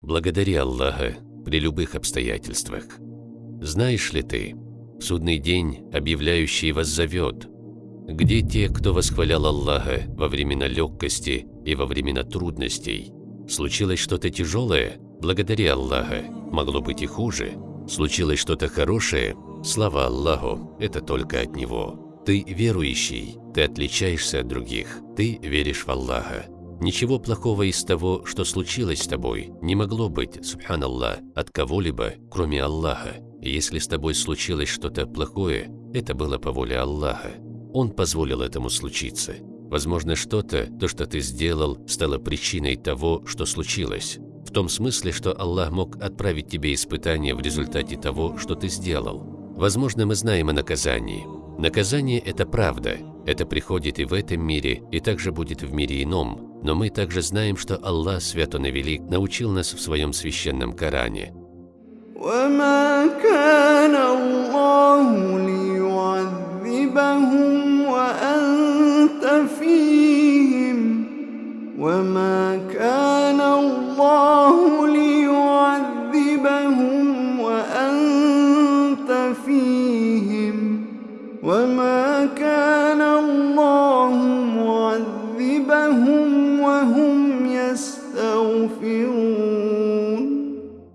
Благодари Аллаха при любых обстоятельствах. Знаешь ли ты, судный день, объявляющий вас зовет, где те, кто восхвалял Аллаха во времена легкости и во времена трудностей? Случилось что-то тяжелое? Благодари Аллаха. Могло быть и хуже. Случилось что-то хорошее? Слава Аллаху, это только от Него. Ты верующий, ты отличаешься от других, ты веришь в Аллаха. Ничего плохого из того, что случилось с тобой, не могло быть, субханаллах, от кого-либо, кроме Аллаха. если с тобой случилось что-то плохое, это было по воле Аллаха. Он позволил этому случиться. Возможно, что-то, то, что ты сделал, стало причиной того, что случилось. В том смысле, что Аллах мог отправить тебе испытание в результате того, что ты сделал. Возможно, мы знаем о наказании. Наказание – это правда. Это приходит и в этом мире, и также будет в мире ином, но мы также знаем, что Аллах, Свят Он и Велик, научил нас в своем священном Коране. وما وما كان الله معذبهم وهم يستغفرون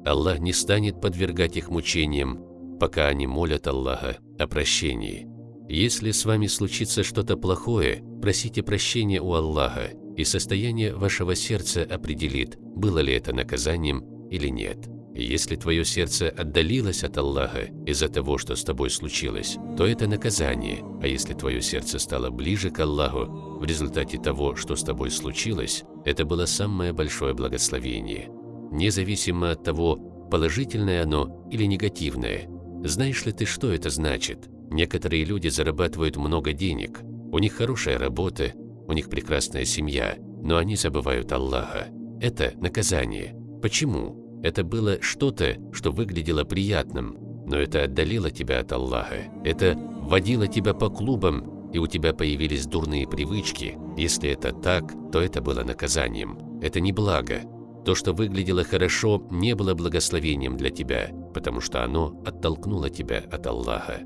Аллах не станет подвергать их мучениям, пока они молят Аллаха о прощении. Если с вами случится что-то плохое, просите прощения у Аллаха, и состояние вашего сердца определит, было ли это наказанием или нет. Если твое сердце отдалилось от Аллаха из-за того, что с тобой случилось, то это наказание, а если твое сердце стало ближе к Аллаху в результате того, что с тобой случилось, это было самое большое благословение. Независимо от того, положительное оно или негативное. Знаешь ли ты, что это значит? Некоторые люди зарабатывают много денег, у них хорошая работа, у них прекрасная семья, но они забывают Аллаха. Это наказание. Почему? Это было что-то, что выглядело приятным, но это отдалило тебя от Аллаха. Это вводило тебя по клубам, и у тебя появились дурные привычки. Если это так, то это было наказанием. Это не благо. То, что выглядело хорошо, не было благословением для тебя, потому что оно оттолкнуло тебя от Аллаха.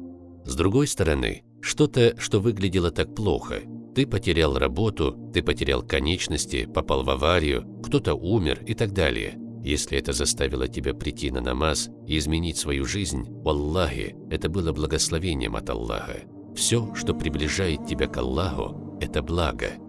С другой стороны, что-то, что выглядело так плохо. Ты потерял работу, ты потерял конечности, попал в аварию, кто-то умер и так далее. Если это заставило тебя прийти на намаз и изменить свою жизнь, Аллахе, это было благословением от Аллаха. Все, что приближает тебя к Аллаху, это благо –